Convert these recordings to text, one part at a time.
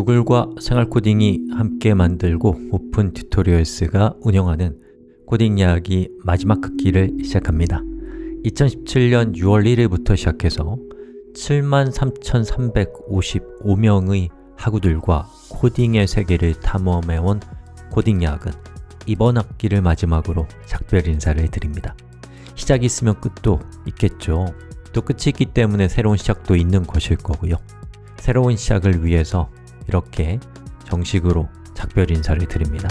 구글과 생활코딩이 함께 만들고 오픈 튜토리얼스가 운영하는 코딩 이야기 마지막 학기를 시작합니다. 2017년 6월 1일부터 시작해서 73,355명의 학우들과 코딩의 세계를 탐험해온 코딩 야학은 이번 학기를 마지막으로 작별 인사를 드립니다. 시작이 있으면 끝도 있겠죠. 또 끝이 있기 때문에 새로운 시작도 있는 것일 거고요. 새로운 시작을 위해서 이렇게 정식으로 작별 인사를 드립니다.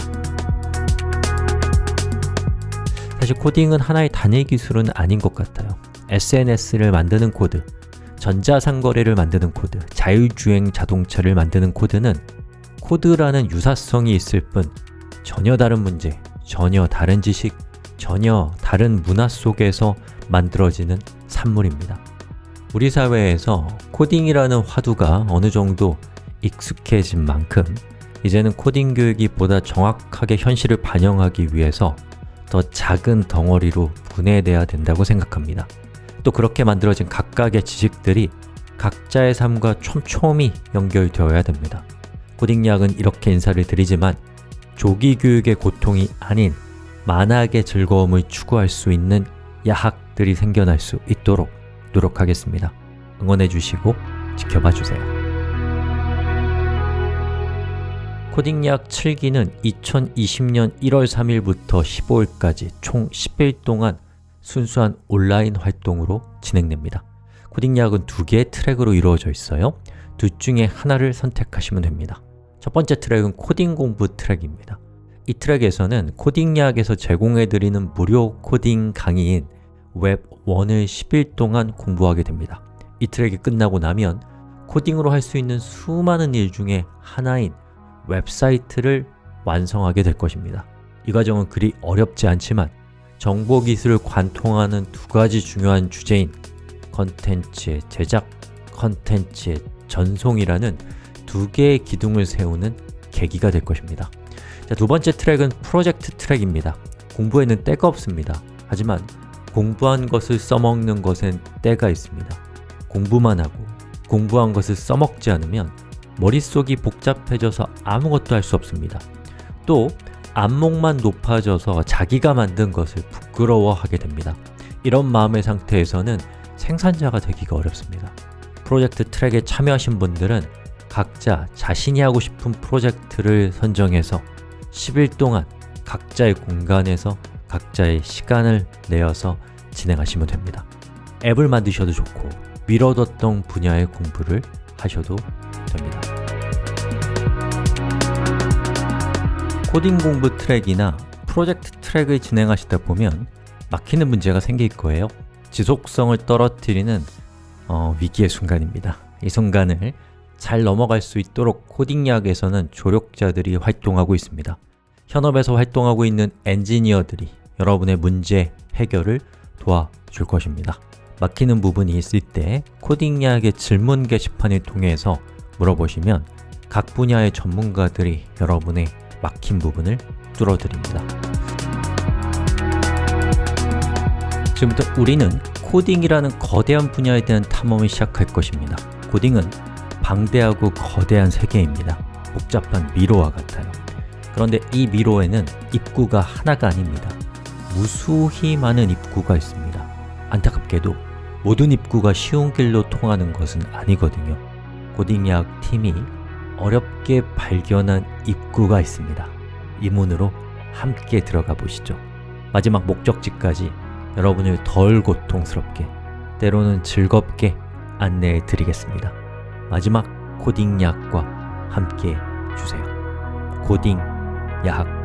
사실 코딩은 하나의 단일 기술은 아닌 것 같아요. SNS를 만드는 코드, 전자상거래를 만드는 코드, 자율주행 자동차를 만드는 코드는 코드라는 유사성이 있을 뿐 전혀 다른 문제, 전혀 다른 지식, 전혀 다른 문화 속에서 만들어지는 산물입니다. 우리 사회에서 코딩이라는 화두가 어느 정도 익숙해진 만큼 이제는 코딩 교육이 보다 정확하게 현실을 반영하기 위해서 더 작은 덩어리로 분해돼야 된다고 생각합니다. 또 그렇게 만들어진 각각의 지식들이 각자의 삶과 촘촘히 연결되어야 됩니다. 코딩 약은 이렇게 인사를 드리지만 조기 교육의 고통이 아닌 만학의 즐거움을 추구할 수 있는 야학들이 생겨날 수 있도록 노력하겠습니다. 응원해 주시고 지켜봐 주세요 코딩약 7기는 2020년 1월 3일부터 15일까지 총 10일 동안 순수한 온라인 활동으로 진행됩니다. 코딩약은 두 개의 트랙으로 이루어져 있어요. 둘 중에 하나를 선택하시면 됩니다. 첫 번째 트랙은 코딩 공부 트랙입니다. 이 트랙에서는 코딩야학에서 제공해드리는 무료 코딩 강의인 웹1을 10일 동안 공부하게 됩니다. 이 트랙이 끝나고 나면 코딩으로 할 수 있는 수많은 일 중에 하나인 웹사이트를 완성하게 될 것입니다. 이 과정은 그리 어렵지 않지만 정보기술을 관통하는 두 가지 중요한 주제인 컨텐츠의 제작, 컨텐츠의 전송이라는 두 개의 기둥을 세우는 계기가 될 것입니다. 자, 두 번째 트랙은 프로젝트 트랙입니다. 공부에는 때가 없습니다. 하지만 공부한 것을 써먹는 것엔 때가 있습니다. 공부만 하고 공부한 것을 써먹지 않으면 머릿속이 복잡해져서 아무것도 할 수 없습니다. 또 안목만 높아져서 자기가 만든 것을 부끄러워하게 됩니다. 이런 마음의 상태에서는 생산자가 되기가 어렵습니다. 프로젝트 트랙에 참여하신 분들은 각자 자신이 하고 싶은 프로젝트를 선정해서 10일 동안 각자의 공간에서 각자의 시간을 내어서 진행하시면 됩니다. 앱을 만드셔도 좋고 미뤄뒀던 분야의 공부를 하셔도 코딩 공부 트랙이나 프로젝트 트랙을 진행하시다 보면 막히는 문제가 생길 거예요. 지속성을 떨어뜨리는 어, 위기의 순간입니다. 이 순간을 잘 넘어갈 수 있도록 코딩약에서는 조력자들이 활동하고 있습니다. 현업에서 활동하고 있는 엔지니어들이 여러분의 문제 해결을 도와줄 것입니다. 막히는 부분이 있을 때 코딩약의 질문 게시판을 통해서 물어보시면 각 분야의 전문가들이 여러분의 막힌 부분을 뚫어드립니다. 지금부터 우리는 코딩이라는 거대한 분야에 대한 탐험을 시작할 것입니다. 코딩은 방대하고 거대한 세계입니다. 복잡한 미로와 같아요. 그런데 이 미로에는 입구가 하나가 아닙니다. 무수히 많은 입구가 있습니다. 안타깝게도 모든 입구가 쉬운 길로 통하는 것은 아니거든요. 코딩 약 팀이 어렵게 발견한 입구가 있습니다. 이 문으로 함께 들어가 보시죠. 마지막 목적지까지 여러분을 덜 고통스럽게 때로는 즐겁게 안내해 드리겠습니다. 마지막 코딩 약과 함께 주세요. 코딩 야학